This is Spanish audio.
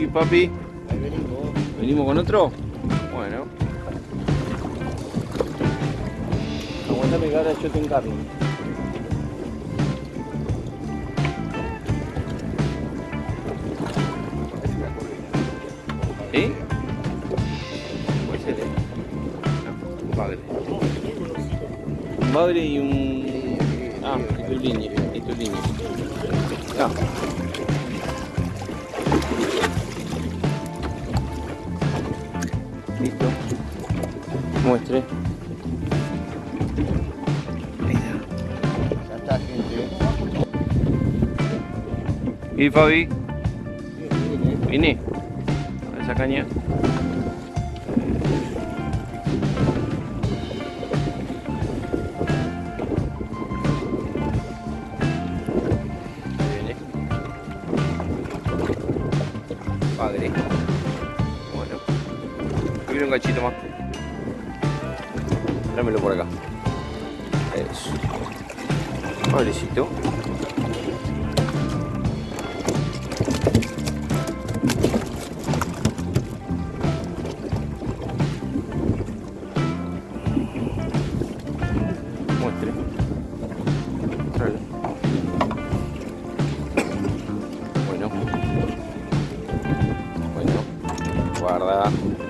¿Y papi? Ahí venimos. ¿Venimos con otro? Bueno. Aguantame que ahora yo te encargo. ¿Sí? Puede ser, ¿eh? No, un bagre. Un bagre y un... Ah, y tu línea, y tu línea. Ah. Listo. Muestre. Ya está, gente. ¿Y Fabi? Eh. ¿Vine? A esa caña. Viene. Padre. Un gachito más. Tráemelo por acá. Eso. Padrecito. Muestre. Bueno. Bueno. Guarda.